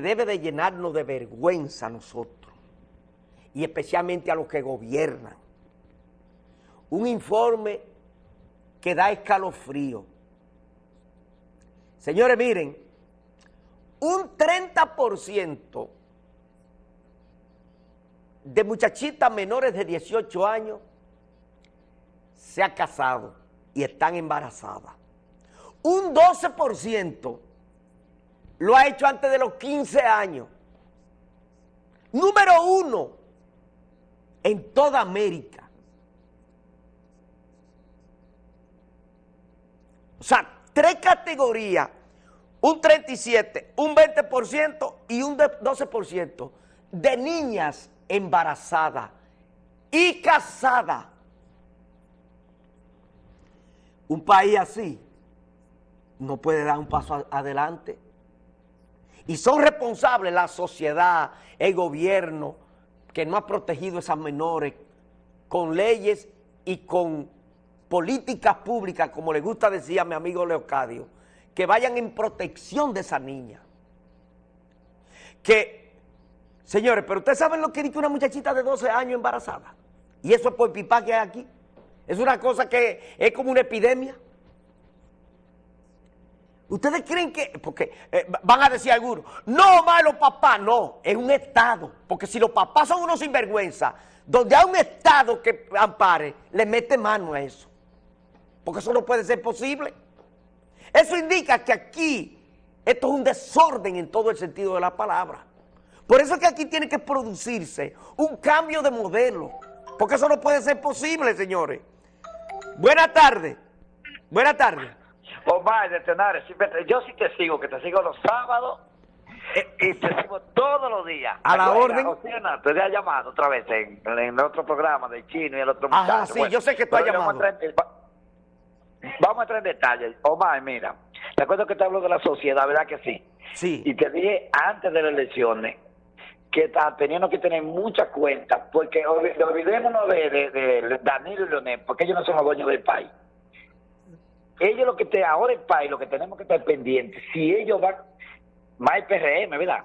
debe de llenarnos de vergüenza a nosotros, y especialmente a los que gobiernan. Un informe que da escalofrío. Señores, miren, un 30% de muchachitas menores de 18 años se ha casado y están embarazadas. Un 12% lo ha hecho antes de los 15 años. Número uno en toda América. O sea, tres categorías, un 37, un 20% y un 12% de niñas embarazadas y casadas. Un país así no puede dar un paso adelante. Y son responsables la sociedad, el gobierno, que no ha protegido a esas menores con leyes y con políticas públicas, como le gusta decir a mi amigo Leocadio, que vayan en protección de esa niña. Que, señores, pero ustedes saben lo que dice una muchachita de 12 años embarazada. Y eso es por pipa que hay aquí. Es una cosa que es como una epidemia. ¿Ustedes creen que, porque eh, van a decir algunos, no, más los papás, no, es un Estado, porque si los papás son unos sinvergüenza, donde hay un Estado que ampare, le mete mano a eso, porque eso no puede ser posible. Eso indica que aquí, esto es un desorden en todo el sentido de la palabra. Por eso es que aquí tiene que producirse un cambio de modelo, porque eso no puede ser posible, señores. Buenas tardes, buenas tardes. Omar de Tenares, yo sí te sigo, que te sigo los sábados eh, y te sigo todos los días. A la orden. te he llamado otra vez en, el otro programa del chino y el otro muchacho. Ajá, sí, yo sé que tú has llamado. Vamos a entrar en detalles. Omar, mira, te acuerdo que te hablo de la sociedad, ¿verdad que sí? Sí. Y te dije antes de las elecciones que está teniendo que tener mucha cuenta, porque olvidémonos de, de, de Danilo y Leonel, porque ellos no son los dueños del país ellos lo que te ahora el país, lo que tenemos que estar pendientes, si ellos van, más PRM, ¿verdad?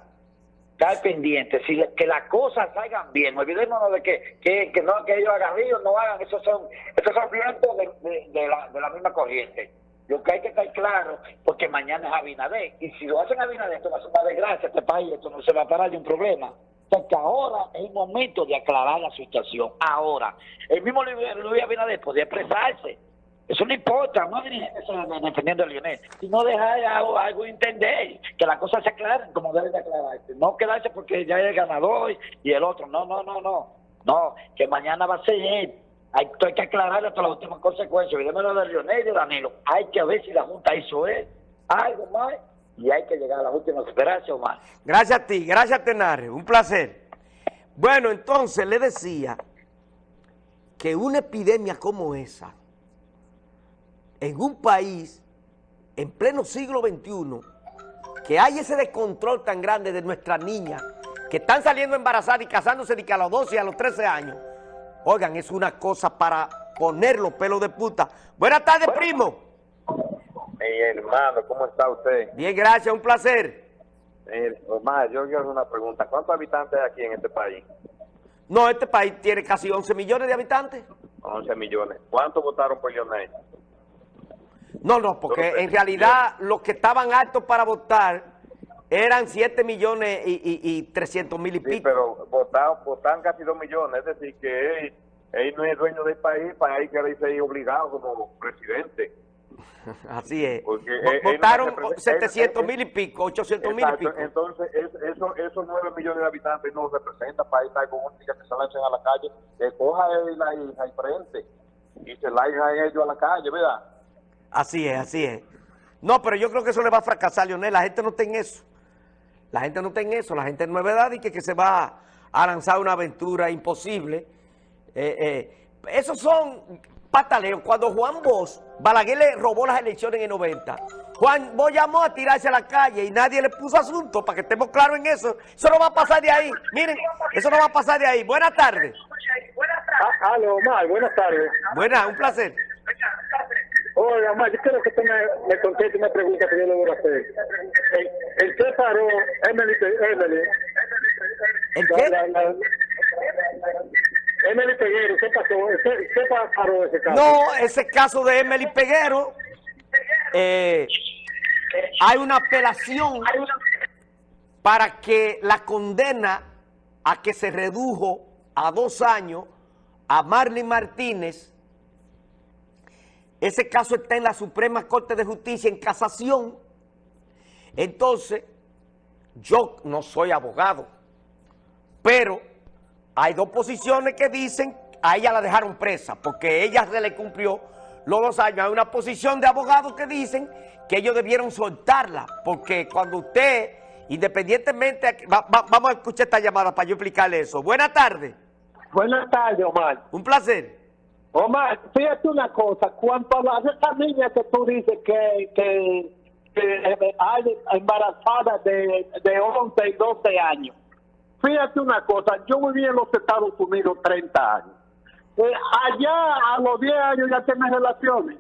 Estar pendientes, si que las cosas salgan bien, olvidémonos de que, que, que no que ellos hagan ríos, no hagan, esos son, esos son vientos de, de, la, de la misma corriente. Lo que hay que estar claro, porque mañana es Abinader, y si lo hacen Abinader, esto va a ser una desgracia este país, esto no se va a parar de un problema. Porque ahora es el momento de aclarar la situación. Ahora, el mismo Luis Abinader podía expresarse, eso no importa, no defendiendo a Lionel, sino dejar algo, algo entender, que las cosas se aclaren como deben de aclararse. No quedarse porque ya es el ganador y el otro. No, no, no, no. No, que mañana va a ser él. Hay, que aclararle hasta las últimas consecuencias. Olvidémonos de Lionel y de Danilo. Hay que ver si la Junta hizo él algo más y hay que llegar a las últimas esperanzas, más. Gracias a ti, gracias Tenares, un placer. Bueno, entonces le decía que una epidemia como esa en un país, en pleno siglo XXI, que hay ese descontrol tan grande de nuestras niñas que están saliendo embarazadas y casándose de que a los 12 y a los 13 años, oigan, es una cosa para poner los pelos de puta. Buenas tardes, primo. Mi hermano, ¿cómo está usted? Bien, gracias, un placer. Omar, yo quiero hacer una pregunta. ¿Cuántos habitantes hay aquí en este país? No, este país tiene casi 11 millones de habitantes. 11 millones. ¿Cuántos votaron por Lionel? No, no, porque en realidad los que estaban altos para votar eran 7 millones y, y, 300 mil y sí, pero votaron, casi 2 millones, es decir, que él, no es dueño del país, para ahí que ser obligado como presidente. Así es. Votaron 700 mil y pico, 800 mil y pico. Entonces, eso, esos 9 millones de habitantes no representan para estar con un que se lancen a la calle, que coja él ahí al frente y se a ellos a la calle, ¿verdad? Así es, así es. No, pero yo creo que eso le va a fracasar, Leonel. La gente no está en eso. La gente no está en eso. La gente no es verdad y que, que se va a lanzar una aventura imposible. Eh, eh, esos son pataleos. Cuando Juan Bosch, Balaguer le robó las elecciones en el 90, Juan Bosch llamó a tirarse a la calle y nadie le puso asunto, para que estemos claros en eso. Eso no va a pasar de ahí. Miren, eso no va a pasar de ahí. Buenas tardes. Ah, aló, Omar, buenas tardes. Buenas, un placer. Oye, Omar, yo quiero que tú me, me contestes una pregunta que yo le voy a hacer. ¿En, en qué paró Emily? Emily? ¿En qué? La- la- Emily Peguero, ¿qué pasó? ¿Qué, qué pa- paró ese caso? No, ese caso de Emily Peguero, eh, hay una apelación para que la condena a que se redujo a dos años a Marlene Martínez. Ese caso está en la Suprema Corte de Justicia en casación. Entonces, yo no soy abogado, pero hay dos posiciones que dicen a ella la dejaron presa porque ella se le cumplió los dos años. Hay una posición de abogados que dicen que ellos debieron soltarla porque cuando usted, independientemente, va- va- vamos a escuchar esta llamada para yo explicarle eso. Buenas tardes, Buenas tardes, Omar. un placer. Omar, fíjate una cosa, cuanto a las esta niña que tú dices que, que, que eh, hay embarazada de, de 11 y 12 años, fíjate una cosa, yo viví en los Estados Unidos 30 años. Eh, allá a los 10 años ya tienes relaciones.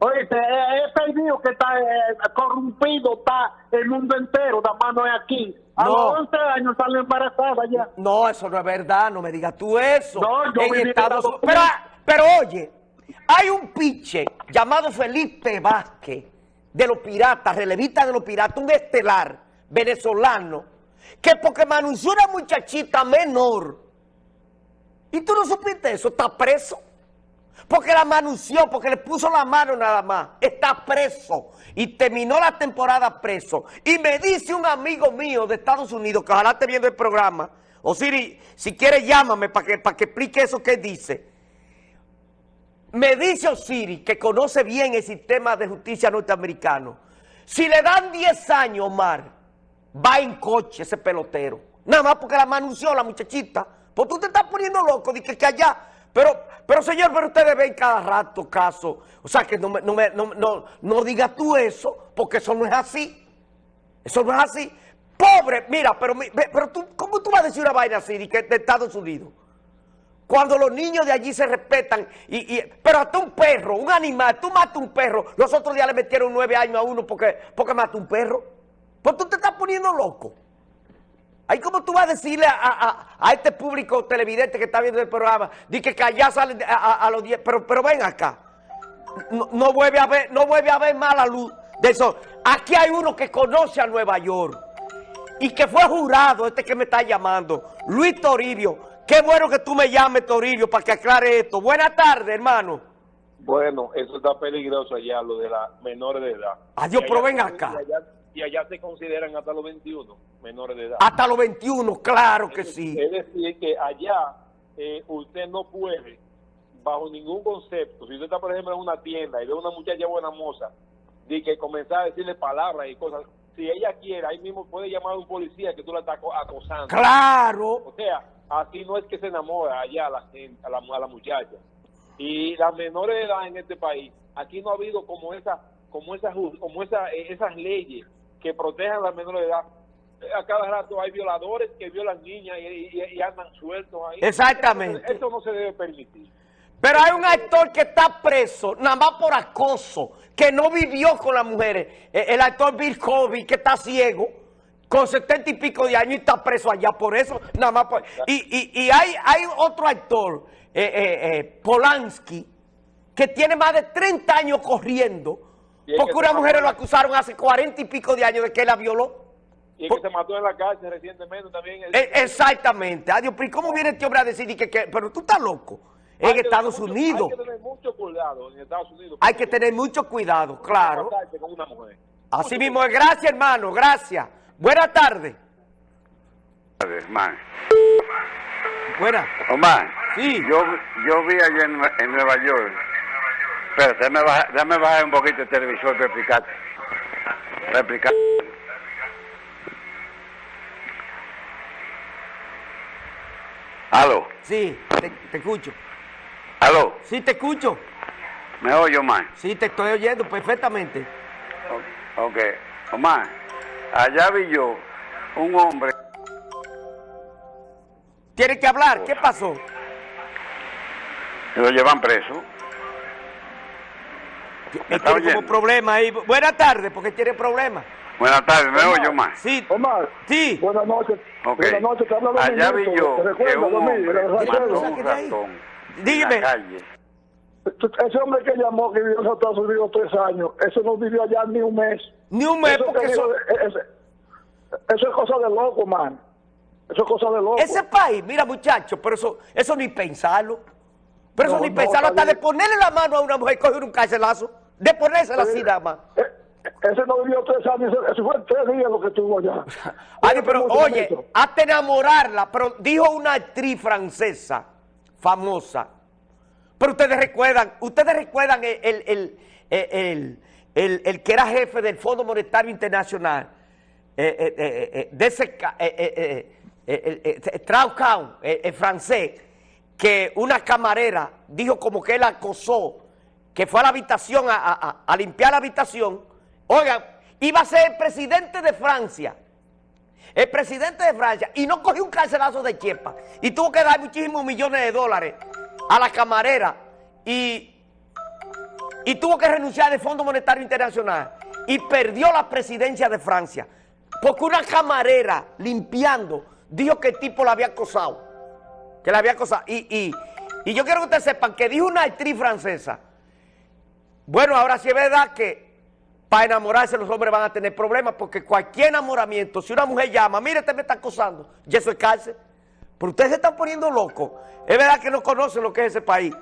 Oye, he perdido que está eh, corrompido, está el mundo entero, la mano es aquí. A No. los 11 años sale embarazada ya. No, eso no es verdad, no me digas tú eso. No, yo en viví en Estados Pero, Unidos. Pero oye, hay un piche llamado Felipe Vázquez de los piratas, relevista de los piratas, un estelar venezolano, que porque me anunció una muchachita menor, y tú no supiste eso, está preso. Porque la manunció, porque le puso la mano nada más. Está preso. Y terminó la temporada preso. Y me dice un amigo mío de Estados Unidos, que ojalá esté viendo el programa, o Siri, si quiere llámame para que, para que explique eso que dice. Me dice Osiris, que conoce bien el sistema de justicia norteamericano, si le dan 10 años, Omar, va en coche ese pelotero. Nada más porque la manunció la muchachita. Pues tú te estás poniendo loco, de que, que allá. Pero, pero señor, pero ustedes ven cada rato caso. O sea, que no, no, no, no, no digas tú eso, porque eso no es así. Eso no es así. Pobre, mira, pero, pero tú, ¿cómo tú vas a decir una vaina así de, de Estados Unidos? Cuando los niños de allí se respetan, y, y- pero hasta un perro, un animal, tú matas un perro. Los otros días le metieron nueve años a uno porque, porque mató un perro. Pues tú te estás poniendo loco. Ahí como tú vas a decirle a, a- a- este público televidente que está viendo el programa, di que, allá salen de- a, a- los 10, pero, pero ven acá. No, no vuelve a ver, no vuelve a ver más la luz del sol. Aquí hay uno que conoce a Nueva York y que fue jurado, este que me está llamando, Luis Toribio. Qué bueno que tú me llames, Toribio, para que aclare esto. Buenas tardes, hermano. Bueno, eso está peligroso allá, lo de las menores de edad. Adiós, pero ven acá. Y allá, y allá se consideran hasta los 21 menores de edad. Hasta los 21, claro que Es- sí. Es decir, que allá eh, usted no puede, bajo ningún concepto, si usted está, por ejemplo, en una tienda y ve una muchacha buena moza, de que comenzar a decirle palabras y cosas, si ella quiere, ahí mismo puede llamar a un policía que tú la estás aco- acosando. Claro. O sea, así no es que se enamora allá a la, gente, a la, a la muchacha. Y las menores de edad en este país, aquí no ha habido como esa, como esa, ju- como esa, esas leyes que protejan a las menores de edad. A cada rato hay violadores que violan niñas y, y- y andan sueltos ahí. Exactamente. Eso no se debe permitir. Pero hay un actor que está preso, nada más por acoso, que no vivió con las mujeres. Eh, El actor Bill Cosby, que está ciego, con setenta y pico de años y está preso allá por eso, nada más por... Y, y- y hay, hay otro actor, eh, eh, eh, Polanski, que tiene más de 30 años corriendo, porque que una mujer mató. lo acusaron hace 40 y pico de años de que la violó. Y Por- que se mató en la cárcel recientemente también. Eh, exactamente. Adiós, pero ¿y cómo viene este hombre a decir que, que- pero tú estás loco? En Estados mucho- Unidos Hay que tener mucho cuidado en Estados Unidos. hay que tener mucho cuidado, claro. Con una mujer. Así mismo es. Gracias, hermano. Gracias. Buenas tardes. Omar. Buenas. Omar, Sí. yo, yo vi allá en, en Nueva York. Pero déjame bajar, déjame bajar un poquito el televisor para explicarte. Para explicar. Aló, Sí, te, te escucho. aló, Sí, te escucho. ¿me oye, Omar? Sí, te estoy oyendo perfectamente. O- Ok, Omar, allá vi yo un hombre Tienes que hablar. ¿Qué pasó? lo llevan preso. ¿Me está tiene como oyendo? problema ahí. Buenas tardes, porque tiene problemas. Buenas tardes, ¿me oyo más? Sí, Omar, sí. buenas noches. Ok. Buenas noches, te habla Allá vi yo ¿Te que un hombre mató un ratón Dígame. en la calle. Ese hombre que llamó, que vivió en Estados Unidos tres años, ese no vivió allá ni un mes. Ni un mes, Eso, porque que eso, eso es cosa de loco, man. Eso es cosa de loco. ese país, mira muchachos, pero eso, eso ni pensarlo. Pero eso ni no, pensarlo, hasta de ponerle la mano a una mujer y coger un carcelazo. De ponérsela así nada más. Eh, Ese no vivió tres años, ese fue tres días lo que estuvo allá. Ay, pero ¿Cómo se llama oye, eso? hasta enamorarla, pero dijo una actriz francesa famosa. Pero ustedes recuerdan, ustedes recuerdan el, el, el, el- el- que era jefe del Fondo Monetario Internacional, eh, eh, eh, eh, de ese, eh, eh, eh, eh, eh, eh, eh, el francés, que una camarera dijo como que él acosó, que fue a la habitación a, a- a- limpiar la habitación. Oigan, iba a ser el presidente de Francia el presidente de Francia, y no cogió un carcelazo de chepa, y tuvo que dar muchísimos millones de dólares a la camarera, y, y tuvo que renunciar al Fondo Monetario Internacional, y perdió la presidencia de Francia, porque una camarera limpiando dijo que el tipo la había acosado, que la había acosado, y, y, y yo quiero que ustedes sepan que dijo una actriz francesa, bueno, ahora sí es verdad que para enamorarse los hombres van a tener problemas porque cualquier enamoramiento, si una mujer llama, mire, usted me está acosando, y eso es cárcel. Pero ustedes se están poniendo locos. Es verdad que no conocen lo que es ese país.